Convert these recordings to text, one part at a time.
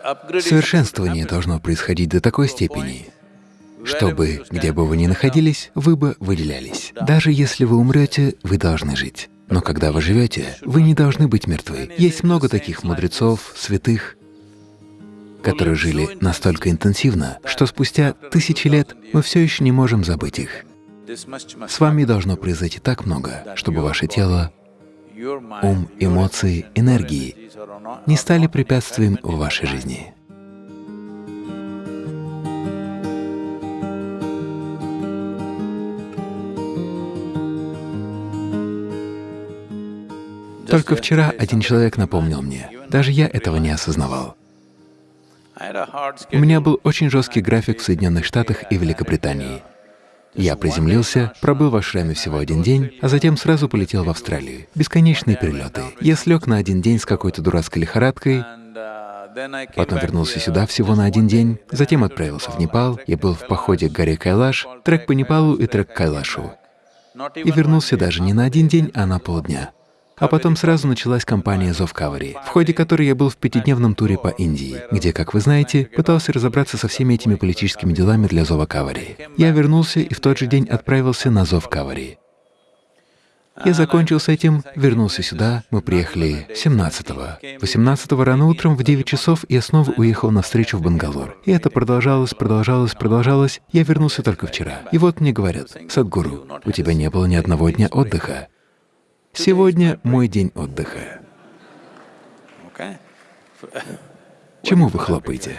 Совершенствование должно происходить до такой степени, чтобы, где бы вы ни находились, вы бы выделялись. Даже если вы умрете, вы должны жить. Но когда вы живете, вы не должны быть мертвы. Есть много таких мудрецов, святых, которые жили настолько интенсивно, что спустя тысячи лет мы все еще не можем забыть их. С вами должно произойти так много, чтобы ваше тело, ум, эмоции, энергии не стали препятствием в вашей жизни. Только вчера один человек напомнил мне, даже я этого не осознавал. У меня был очень жесткий график в Соединенных Штатах и Великобритании. Я приземлился, пробыл в ашраме всего один день, а затем сразу полетел в Австралию. Бесконечные перелеты. Я слег на один день с какой-то дурацкой лихорадкой, потом вернулся сюда всего на один день, затем отправился в Непал, я был в походе к горе Кайлаш, трек по Непалу и трек к Кайлашу. И вернулся даже не на один день, а на полдня. А потом сразу началась кампания «Зов Кавари», в ходе которой я был в пятидневном туре по Индии, где, как вы знаете, пытался разобраться со всеми этими политическими делами для Зова Кавари. Я вернулся и в тот же день отправился на Зов Кавари. Я закончил с этим, вернулся сюда, мы приехали 17-го. 18-го рано утром в 9 часов я снова уехал на встречу в Бангалор. И это продолжалось, продолжалось, продолжалось. Я вернулся только вчера. И вот мне говорят, «Садгуру, у тебя не было ни одного дня отдыха. Сегодня мой день отдыха. Чему вы хлопаете?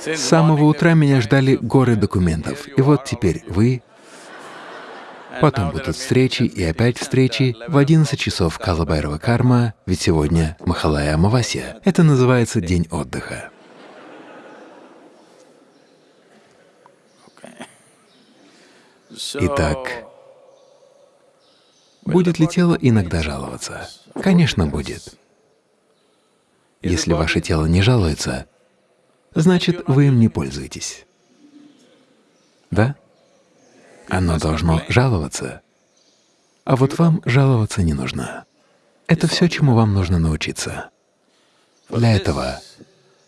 С самого утра меня ждали горы документов. И вот теперь вы, потом будут встречи и опять встречи в 11 часов Калабайрова карма, ведь сегодня Махалая Амавасия. Это называется день отдыха. Итак, будет ли тело иногда жаловаться? Конечно, будет. Если ваше тело не жалуется, значит, вы им не пользуетесь. Да? Оно должно жаловаться. А вот вам жаловаться не нужно. Это все, чему вам нужно научиться. Для этого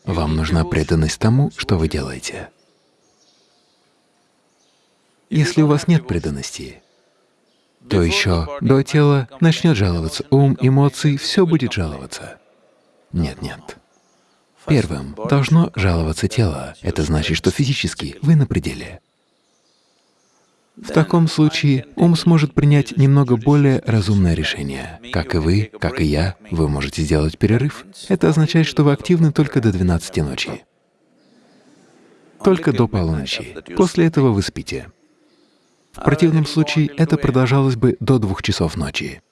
вам нужна преданность тому, что вы делаете. Если у вас нет преданности, то еще до тела начнет жаловаться ум, эмоции, все будет жаловаться. Нет, нет. Первым должно жаловаться тело. Это значит, что физически вы на пределе. В таком случае ум сможет принять немного более разумное решение. Как и вы, как и я, вы можете сделать перерыв. Это означает, что вы активны только до 12 ночи. Только до полуночи. После этого вы спите. В противном случае это продолжалось бы до двух часов ночи.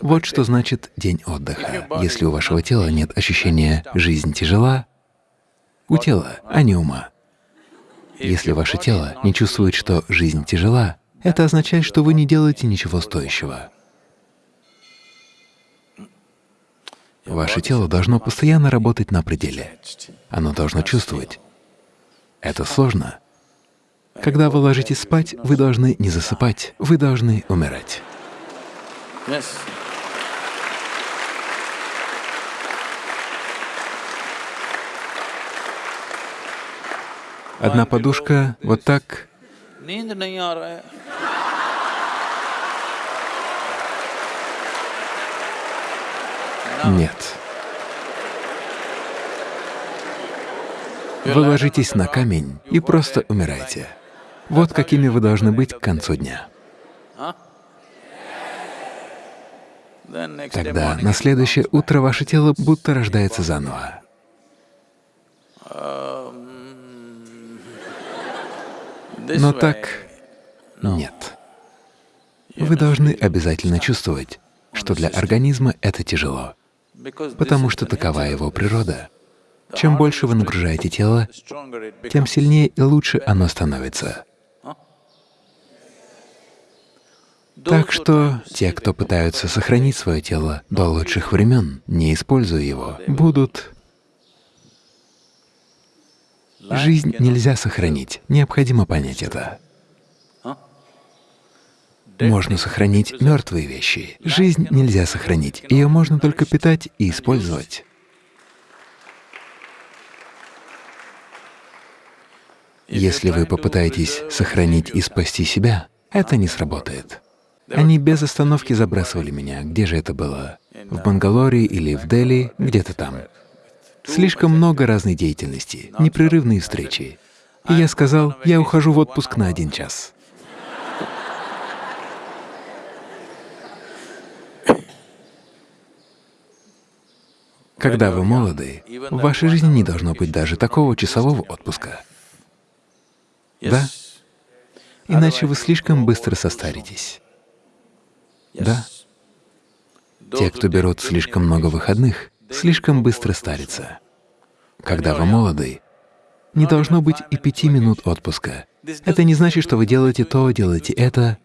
Вот что значит день отдыха. Если у вашего тела нет ощущения «жизнь тяжела», у тела, а не ума. Если ваше тело не чувствует, что жизнь тяжела, это означает, что вы не делаете ничего стоящего. Ваше тело должно постоянно работать на пределе. Оно должно чувствовать. Это сложно, когда вы ложитесь спать, вы должны не засыпать, вы должны умирать. Одна подушка вот так. Нет. Вы ложитесь на камень и просто умираете. Вот какими вы должны быть к концу дня. Тогда на следующее утро ваше тело будто рождается заново. Но так нет. Вы должны обязательно чувствовать, что для организма это тяжело, потому что такова его природа. Чем больше вы нагружаете тело, тем сильнее и лучше оно становится. Так что те, кто пытаются сохранить свое тело до лучших времен, не используя его, будут… Жизнь нельзя сохранить, необходимо понять это. Можно сохранить мертвые вещи. Жизнь нельзя сохранить, ее можно только питать и использовать. Если вы попытаетесь сохранить и спасти себя, это не сработает. Они без остановки забрасывали меня. Где же это было? В Бангалоре или в Дели, где-то там. Слишком много разной деятельности, непрерывные встречи. И я сказал, я ухожу в отпуск на один час. Когда вы молоды, в вашей жизни не должно быть даже такого часового отпуска. Да? Иначе вы слишком быстро состаритесь. Да? Те, кто берут слишком много выходных, слишком быстро старятся. Когда вы молоды, не должно быть и пяти минут отпуска. Это не значит, что вы делаете то, делаете это.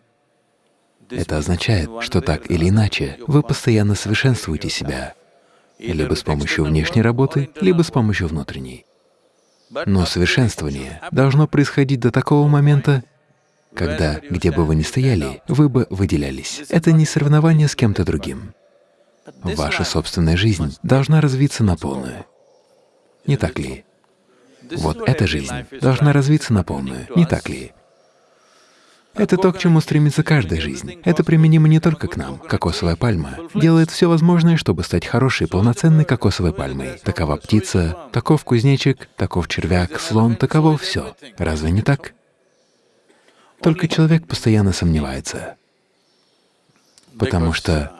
Это означает, что так или иначе вы постоянно совершенствуете себя, либо с помощью внешней работы, либо с помощью внутренней. Но совершенствование должно происходить до такого момента, когда, где бы вы ни стояли, вы бы выделялись. Это не соревнование с кем-то другим. Ваша собственная жизнь должна развиться на полную. Не так ли? Вот эта жизнь должна развиться на полную, не так ли? Это то, к чему стремится каждая жизнь. Это применимо не только к нам. Кокосовая пальма делает все возможное, чтобы стать хорошей, полноценной кокосовой пальмой. Такова птица, таков кузнечик, таков червяк, слон, таково все. Разве не так? Только человек постоянно сомневается, потому что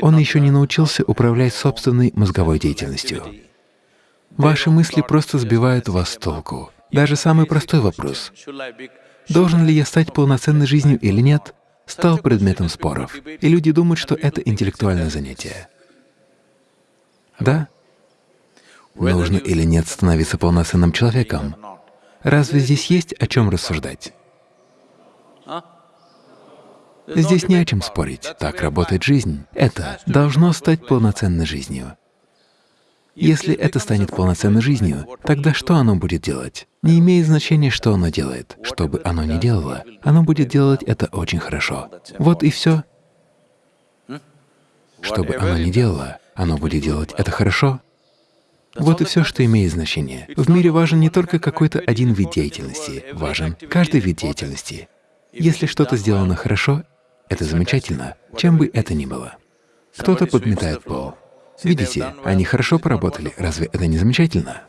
он еще не научился управлять собственной мозговой деятельностью. Ваши мысли просто сбивают вас с толку. Даже самый простой вопрос должен ли я стать полноценной жизнью или нет, стал предметом споров, и люди думают, что это интеллектуальное занятие. Да? Нужно или нет становиться полноценным человеком? Разве здесь есть о чем рассуждать? Здесь не о чем спорить. Так работает жизнь. Это должно стать полноценной жизнью. Если это станет полноценной жизнью, тогда что оно будет делать? Не имеет значения, что оно делает. Что бы оно ни делало, оно будет делать это очень хорошо. Вот и все. Что бы оно ни делало, оно будет делать это хорошо. Вот и все, что имеет значение. В мире важен не только какой-то один вид деятельности, важен каждый вид деятельности. Если что-то сделано хорошо, это замечательно, чем бы это ни было. Кто-то подметает пол, Видите, они хорошо поработали. Разве это не замечательно?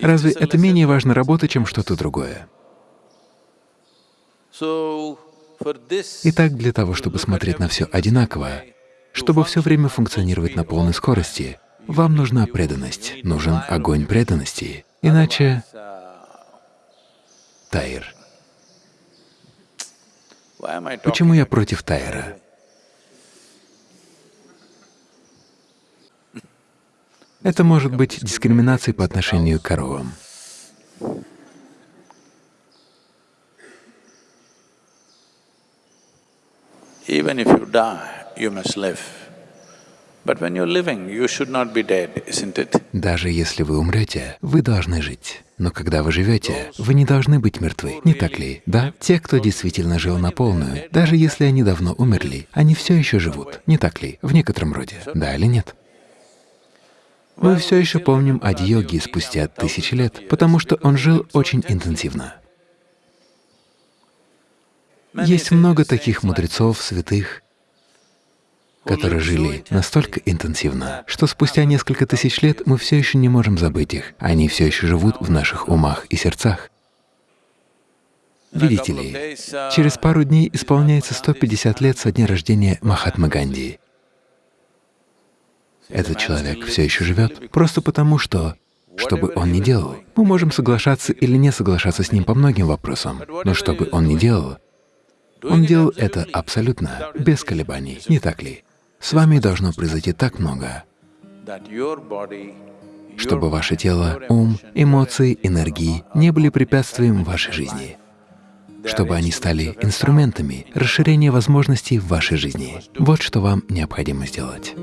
Разве это менее важно работа, чем что-то другое? Итак, для того, чтобы смотреть на все одинаково, чтобы все время функционировать на полной скорости, вам нужна преданность, нужен огонь преданности. Иначе Тайр. Почему я против Тайра? Это может быть дискриминацией по отношению к коровам. Even if you die, you must live. Даже если вы умрете, вы должны жить. Но когда вы живете, вы не должны быть мертвы, не так ли? Да? Те, кто действительно жил на полную, даже если они давно умерли, они все еще живут, не так ли? В некотором роде, да или нет? Мы все еще помним о Йоги спустя тысячи лет, потому что он жил очень интенсивно. Есть много таких мудрецов, святых, которые жили настолько интенсивно, что спустя несколько тысяч лет мы все еще не можем забыть их, они все еще живут в наших умах и сердцах. Видите ли, через пару дней исполняется 150 лет со дня рождения Махатмы Ганди. Этот человек все еще живет просто потому, что, что бы он ни делал, мы можем соглашаться или не соглашаться с ним по многим вопросам, но что бы он ни делал, он делал это абсолютно, без колебаний, не так ли? С вами должно произойти так много, чтобы ваше тело, ум, эмоции, энергии не были препятствием в вашей жизни, чтобы они стали инструментами расширения возможностей в вашей жизни. Вот что вам необходимо сделать.